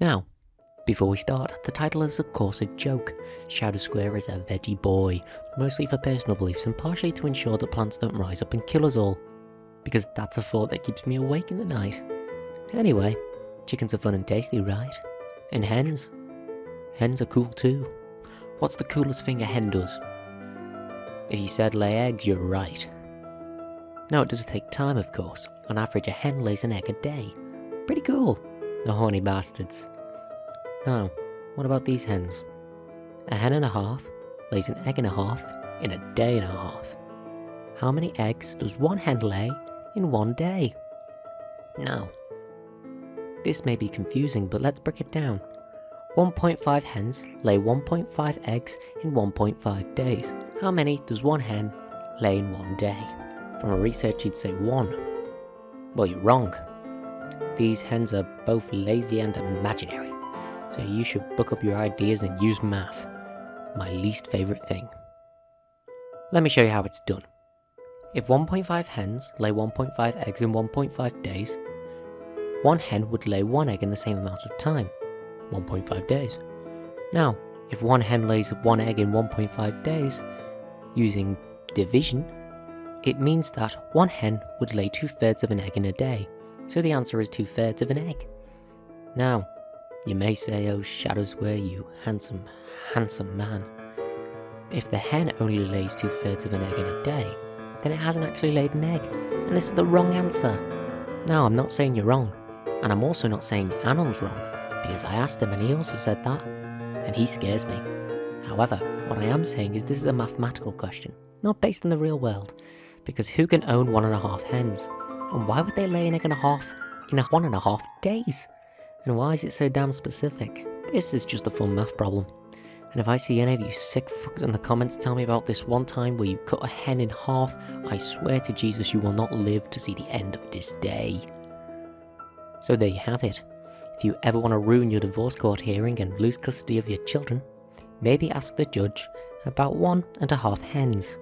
Now, before we start, the title is of course a joke. Shadow Square is a veggie boy, mostly for personal beliefs and partially to ensure that plants don't rise up and kill us all. Because that's a thought that keeps me awake in the night. Anyway, chickens are fun and tasty, right? And hens? Hens are cool too. What's the coolest thing a hen does? If you said lay eggs, you're right. Now it does take time of course, on average a hen lays an egg a day. Pretty cool. The horny bastards. Now, what about these hens? A hen and a half lays an egg and a half in a day and a half. How many eggs does one hen lay in one day? Now, this may be confusing, but let's break it down. 1.5 hens lay 1.5 eggs in 1.5 days. How many does one hen lay in one day? From a research you'd say one. Well, you're wrong. These hens are both lazy and imaginary, so you should book up your ideas and use math. My least favourite thing. Let me show you how it's done. If 1.5 hens lay 1.5 eggs in 1.5 days, one hen would lay one egg in the same amount of time, 1.5 days. Now, if one hen lays one egg in 1.5 days, using division, it means that one hen would lay two thirds of an egg in a day, so the answer is two thirds of an egg. Now, you may say, oh shadows Square, you handsome, handsome man. If the hen only lays two thirds of an egg in a day, then it hasn't actually laid an egg, and this is the wrong answer. Now, I'm not saying you're wrong, and I'm also not saying Anon's wrong, because I asked him and he also said that, and he scares me. However, what I am saying is this is a mathematical question, not based in the real world, because who can own one and a half hens? And why would they lay an egg and a half in a one and a half days? And why is it so damn specific? This is just a fun math problem. And if I see any of you sick fucks in the comments tell me about this one time where you cut a hen in half, I swear to Jesus you will not live to see the end of this day. So there you have it. If you ever want to ruin your divorce court hearing and lose custody of your children, maybe ask the judge about one and a half hens.